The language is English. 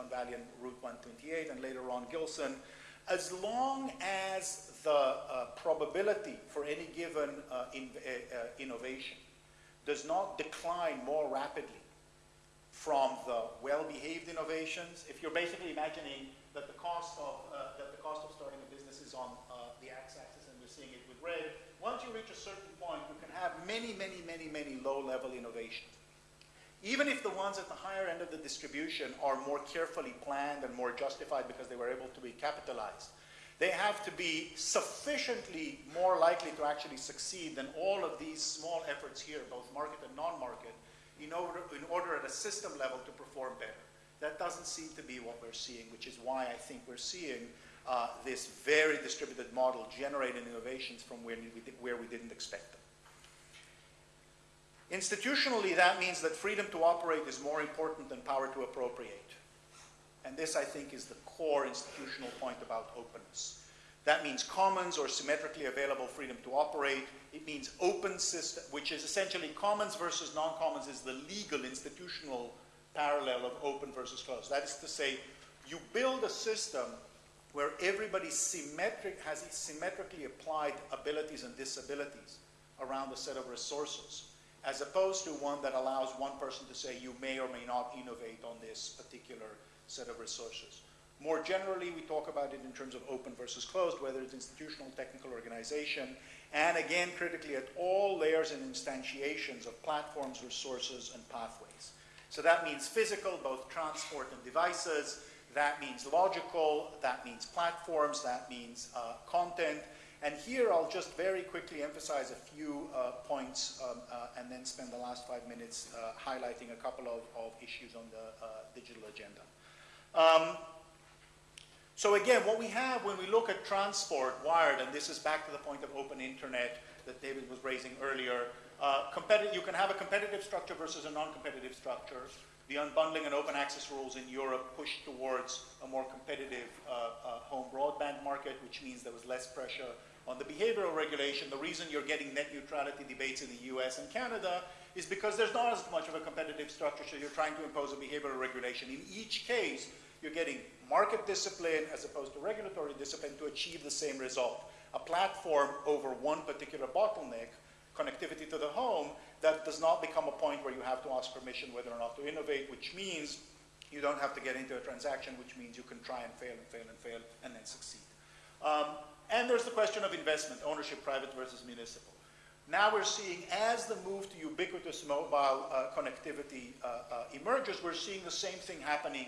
Silicon Valley and Route 128, and later on Gilson, as long as the uh, probability for any given uh, in, uh, uh, innovation does not decline more rapidly from the well-behaved innovations, if you're basically imagining that the cost of, uh, that the cost of starting a business is on the x-axis and we're seeing it with red, once you reach a certain point, you can have many, many, many, many low-level innovations. Even if the ones at the higher end of the distribution are more carefully planned and more justified because they were able to be capitalized, they have to be sufficiently more likely to actually succeed than all of these small efforts here, both market and non-market, in order, in order at a system level to perform better. That doesn't seem to be what we're seeing, which is why I think we're seeing uh, this very distributed model generating innovations from where we, where we didn't expect them. Institutionally, that means that freedom to operate is more important than power to appropriate. And this, I think, is the core institutional point about openness. That means commons or symmetrically available freedom to operate. It means open system, which is essentially commons versus non-commons is the legal institutional parallel of open versus closed. That is to say, you build a system where everybody symmetric, has symmetrically applied abilities and disabilities around a set of resources, as opposed to one that allows one person to say you may or may not innovate on this particular set of resources. More generally, we talk about it in terms of open versus closed, whether it's institutional, technical organization, and again, critically, at all layers and instantiations of platforms, resources, and pathways. So that means physical, both transport and devices, that means logical, that means platforms, that means uh, content. And here I'll just very quickly emphasize a few uh, points um, uh, and then spend the last five minutes uh, highlighting a couple of, of issues on the uh, digital agenda. Um, so again, what we have when we look at transport wired, and this is back to the point of open internet that David was raising earlier, uh, you can have a competitive structure versus a non-competitive structure the unbundling and open access rules in Europe pushed towards a more competitive uh, uh, home broadband market, which means there was less pressure on the behavioral regulation. The reason you're getting net neutrality debates in the US and Canada is because there's not as much of a competitive structure, so you're trying to impose a behavioral regulation. In each case, you're getting market discipline as opposed to regulatory discipline to achieve the same result. A platform over one particular bottleneck, connectivity to the home, that does not become a point where you have to ask permission whether or not to innovate, which means you don't have to get into a transaction, which means you can try and fail and fail and fail and then succeed. Um, and there's the question of investment, ownership, private versus municipal. Now we're seeing, as the move to ubiquitous mobile uh, connectivity uh, uh, emerges, we're seeing the same thing happening